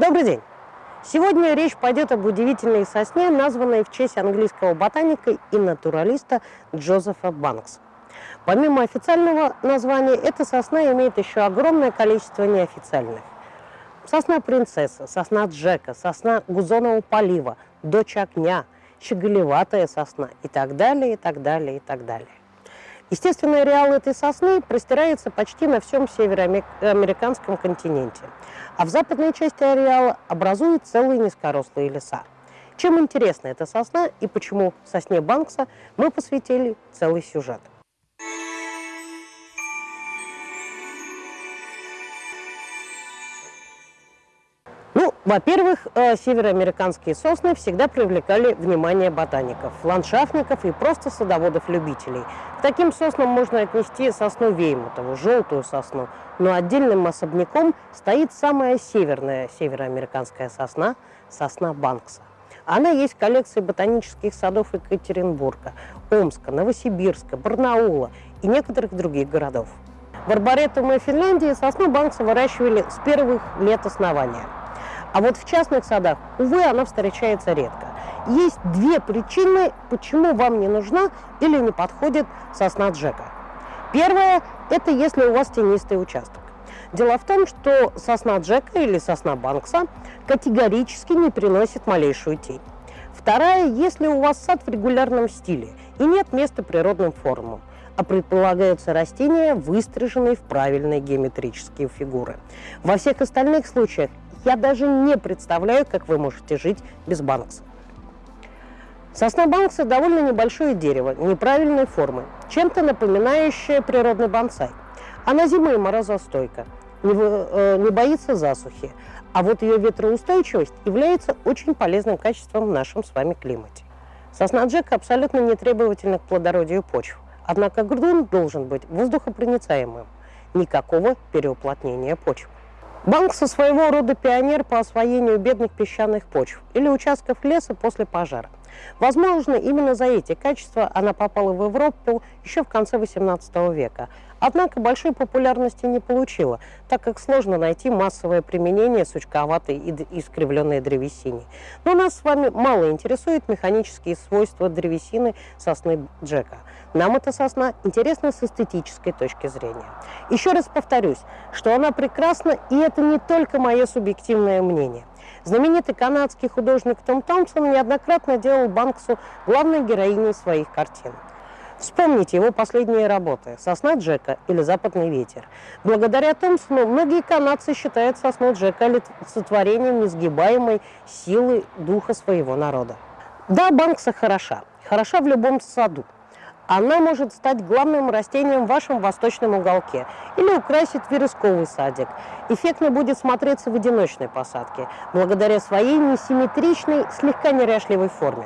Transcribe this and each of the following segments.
Добрый день! Сегодня речь пойдет об удивительной сосне, названной в честь английского ботаника и натуралиста Джозефа Банкса. Помимо официального названия, эта сосна имеет еще огромное количество неофициальных. Сосна принцесса, сосна Джека, сосна гузонового полива, дочь огня, щеголеватая сосна и так далее, и так далее, и так далее. Естественный ареал этой сосны простирается почти на всем североамериканском континенте, а в западной части ареала образуют целые низкорослые леса. Чем интересна эта сосна и почему сосне Банкса мы посвятили целый сюжет. Во-первых, э, североамериканские сосны всегда привлекали внимание ботаников, ландшафтников и просто садоводов-любителей. К таким соснам можно отнести сосну Веймутову, желтую сосну, но отдельным особняком стоит самая северная североамериканская сосна – сосна Банкса. Она есть в коллекции ботанических садов Екатеринбурга, Омска, Новосибирска, Барнаула и некоторых других городов. В Арборетуме Финляндии сосну Банкса выращивали с первых лет основания – а вот в частных садах, увы, она встречается редко. Есть две причины, почему вам не нужна или не подходит сосна Джека. Первое – это если у вас тенистый участок. Дело в том, что сосна Джека или сосна Банкса категорически не приносит малейшую тень. Вторая, если у вас сад в регулярном стиле и нет места природным формам, а предполагаются растения, выстриженные в правильные геометрические фигуры. Во всех остальных случаях я даже не представляю, как вы можете жить без банкса. Сосна банкса довольно небольшое дерево, неправильной формы, чем-то напоминающее природный бонсай. Она зимой морозостойка, не, э, не боится засухи, а вот ее ветроустойчивость является очень полезным качеством в нашем с вами климате. Сосна Джека абсолютно не требовательна к плодородию почв, однако грунт должен быть воздухопроницаемым, никакого переуплотнения почв. Банк со своего рода пионер по освоению бедных песчаных почв или участков леса после пожара. Возможно, именно за эти качества она попала в Европу еще в конце XVIII века, однако большой популярности не получила, так как сложно найти массовое применение сучковатой и искривленной древесине. Но нас с вами мало интересуют механические свойства древесины сосны Джека. Нам эта сосна интересна с эстетической точки зрения. Еще раз повторюсь, что она прекрасна, и это не только мое субъективное мнение. Знаменитый канадский художник Том Томпсон неоднократно делал Банксу главной героиней своих картин. Вспомните его последние работы «Сосна Джека» или «Западный ветер». Благодаря Томпсону многие канадцы считают сосну Джека олицетворением несгибаемой силы духа своего народа. Да, Банкса хороша. Хороша в любом саду. Она может стать главным растением в вашем восточном уголке или украсить вересковый садик. Эффектно будет смотреться в одиночной посадке, благодаря своей несимметричной, слегка неряшливой форме.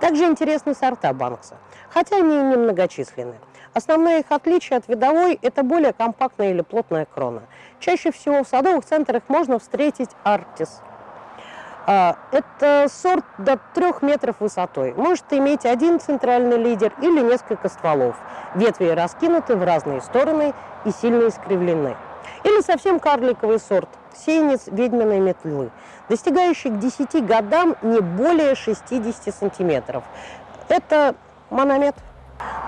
Также интересны сорта банкса, хотя они и немногочисленны. Основное их отличие от видовой – это более компактная или плотная крона. Чаще всего в садовых центрах можно встретить артис – это сорт до трех метров высотой. Может иметь один центральный лидер или несколько стволов. Ветви раскинуты в разные стороны и сильно искривлены. Или совсем карликовый сорт – сеянец ведьминой метлы, достигающий к 10 годам не более 60 сантиметров. Это мономет.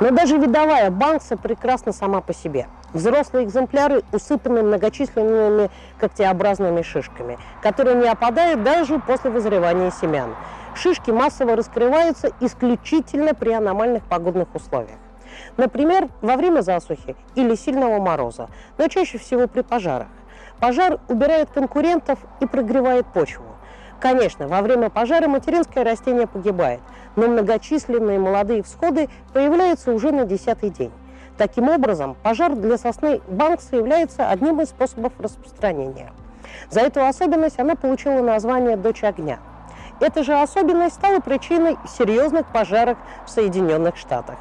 Но даже видовая банкса прекрасна сама по себе – Взрослые экземпляры усыпаны многочисленными когтеобразными шишками, которые не опадают даже после вызревания семян. Шишки массово раскрываются исключительно при аномальных погодных условиях. Например, во время засухи или сильного мороза, но чаще всего при пожарах. Пожар убирает конкурентов и прогревает почву. Конечно, во время пожара материнское растение погибает, но многочисленные молодые всходы появляются уже на десятый день. Таким образом, пожар для сосны Банкса является одним из способов распространения. За эту особенность она получила название «Дочь огня». Эта же особенность стала причиной серьезных пожаров в Соединенных Штатах.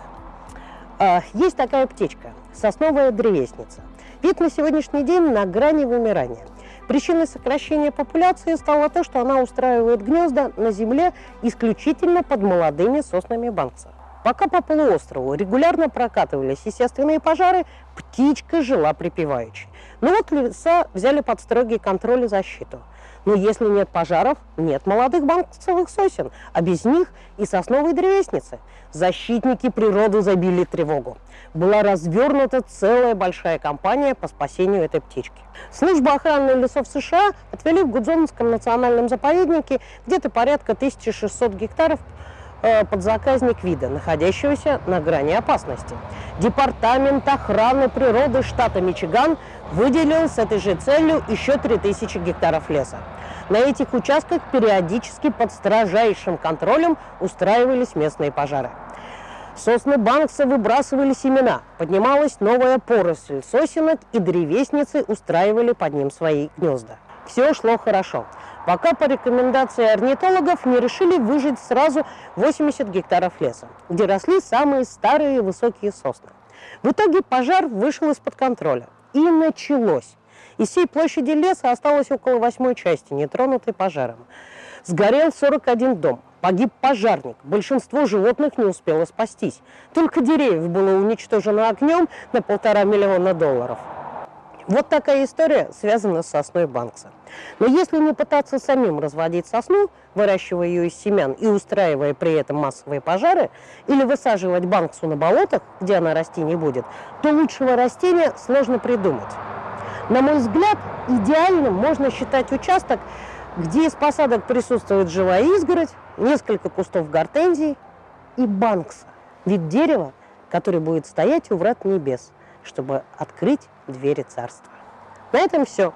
А, есть такая птичка – сосновая древесница. Вид на сегодняшний день на грани вымирания. Причиной сокращения популяции стало то, что она устраивает гнезда на земле исключительно под молодыми соснами Банкса. Пока по полуострову регулярно прокатывались естественные пожары, птичка жила припеваючи. Но вот леса взяли под строгий контроль и защиту. Но если нет пожаров, нет молодых банковых сосен, а без них и сосновой древесницы. Защитники природы забили тревогу. Была развернута целая большая кампания по спасению этой птички. Служба охраны лесов США отвели в Гудзонском национальном заповеднике где-то порядка 1600 гектаров подзаказник вида, находящегося на грани опасности. Департамент охраны природы штата Мичиган выделил с этой же целью еще 3000 гектаров леса. На этих участках периодически под строжайшим контролем устраивались местные пожары. Сосны Банкса выбрасывали семена, поднималась новая поросль сосенок, и древесницы устраивали под ним свои гнезда. Все шло хорошо пока по рекомендации орнитологов не решили выжить сразу 80 гектаров леса, где росли самые старые и высокие сосны. В итоге пожар вышел из-под контроля. И началось. Из всей площади леса осталось около восьмой части, нетронутой пожаром. Сгорел 41 дом, погиб пожарник, большинство животных не успело спастись. Только деревьев было уничтожено огнем на полтора миллиона долларов. Вот такая история связана с сосной Банкса. Но если не пытаться самим разводить сосну, выращивая ее из семян и устраивая при этом массовые пожары, или высаживать Банксу на болотах, где она расти не будет, то лучшего растения сложно придумать. На мой взгляд, идеальным можно считать участок, где из посадок присутствует живая изгородь, несколько кустов гортензий и банкса. Вид дерева, который будет стоять у врат небес – чтобы открыть двери царства. На этом все.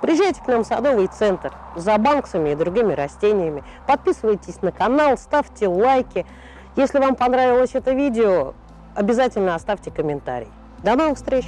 Приезжайте к нам в садовый центр за банксами и другими растениями. Подписывайтесь на канал, ставьте лайки. Если вам понравилось это видео, обязательно оставьте комментарий. До новых встреч!